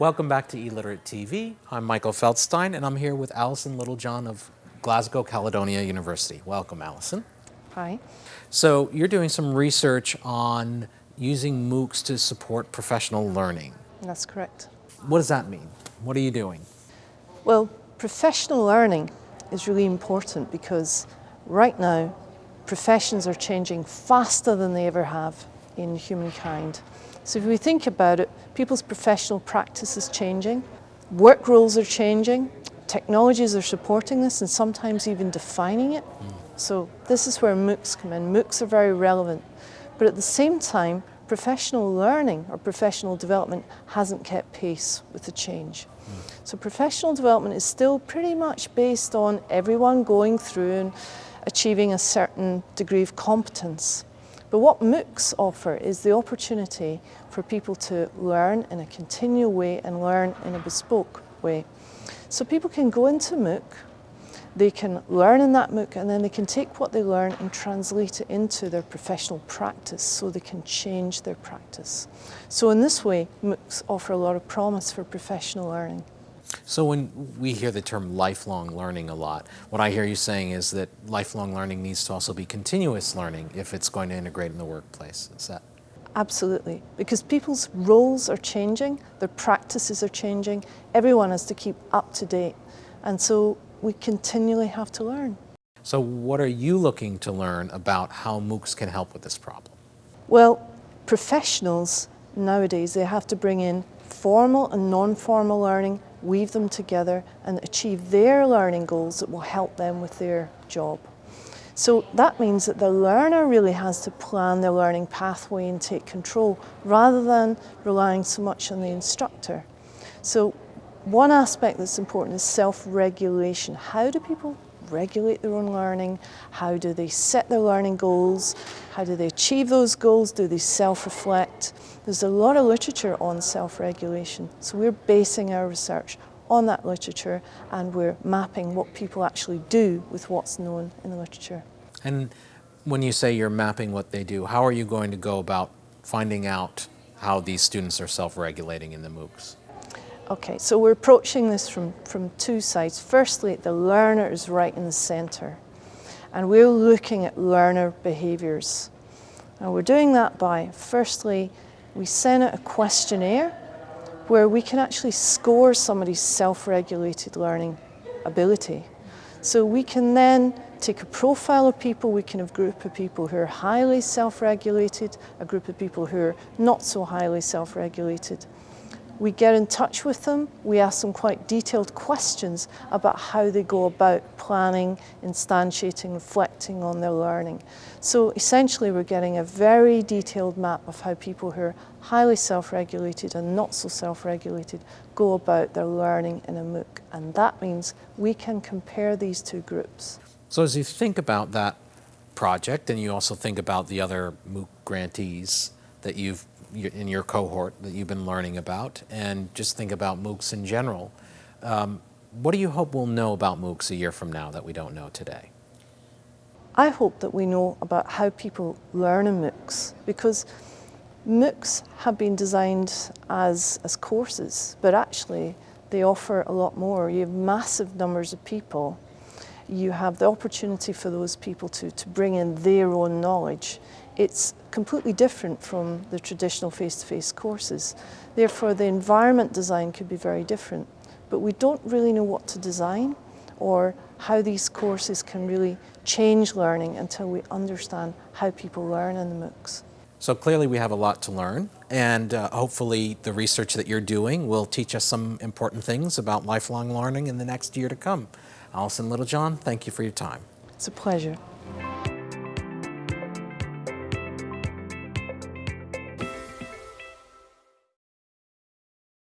Welcome back to eLiterate TV. I'm Michael Feldstein and I'm here with Alison Littlejohn of Glasgow Caledonian University. Welcome, Alison. Hi. So you're doing some research on using MOOCs to support professional learning. That's correct. What does that mean? What are you doing? Well, professional learning is really important because right now professions are changing faster than they ever have in humankind. So if we think about it, people's professional practice is changing, work roles are changing, technologies are supporting this and sometimes even defining it. So this is where MOOCs come in. MOOCs are very relevant. But at the same time, professional learning or professional development hasn't kept pace with the change. Mm. So professional development is still pretty much based on everyone going through and achieving a certain degree of competence. But what MOOCs offer is the opportunity for people to learn in a continual way and learn in a bespoke way. So people can go into MOOC, they can learn in that MOOC and then they can take what they learn and translate it into their professional practice so they can change their practice. So in this way, MOOCs offer a lot of promise for professional learning. So when we hear the term lifelong learning a lot, what I hear you saying is that lifelong learning needs to also be continuous learning if it's going to integrate in the workplace. Is that? Absolutely, because people's roles are changing, their practices are changing, everyone has to keep up to date. And so we continually have to learn. So what are you looking to learn about how MOOCs can help with this problem? Well, professionals nowadays, they have to bring in formal and non-formal learning weave them together and achieve their learning goals that will help them with their job. So that means that the learner really has to plan their learning pathway and take control rather than relying so much on the instructor. So one aspect that's important is self-regulation. How do people regulate their own learning? How do they set their learning goals? How do they achieve those goals? Do they self-reflect? There's a lot of literature on self-regulation, so we're basing our research on that literature and we're mapping what people actually do with what's known in the literature. And when you say you're mapping what they do, how are you going to go about finding out how these students are self-regulating in the MOOCs? Okay, so we're approaching this from, from two sides. Firstly, the learner is right in the centre. And we're looking at learner behaviours. And we're doing that by, firstly, we send out a questionnaire where we can actually score somebody's self-regulated learning ability. So we can then take a profile of people, we can have a group of people who are highly self-regulated, a group of people who are not so highly self-regulated, we get in touch with them, we ask them quite detailed questions about how they go about planning, instantiating, reflecting on their learning. So essentially we're getting a very detailed map of how people who are highly self-regulated and not so self-regulated go about their learning in a MOOC. And that means we can compare these two groups. So as you think about that project and you also think about the other MOOC grantees that you've in your cohort that you've been learning about and just think about MOOCs in general. Um, what do you hope we'll know about MOOCs a year from now that we don't know today? I hope that we know about how people learn in MOOCs because MOOCs have been designed as, as courses, but actually they offer a lot more. You have massive numbers of people. You have the opportunity for those people to, to bring in their own knowledge it's completely different from the traditional face-to-face -face courses. Therefore, the environment design could be very different. But we don't really know what to design or how these courses can really change learning until we understand how people learn in the MOOCs. So clearly we have a lot to learn and uh, hopefully the research that you're doing will teach us some important things about lifelong learning in the next year to come. Alison Littlejohn, thank you for your time. It's a pleasure.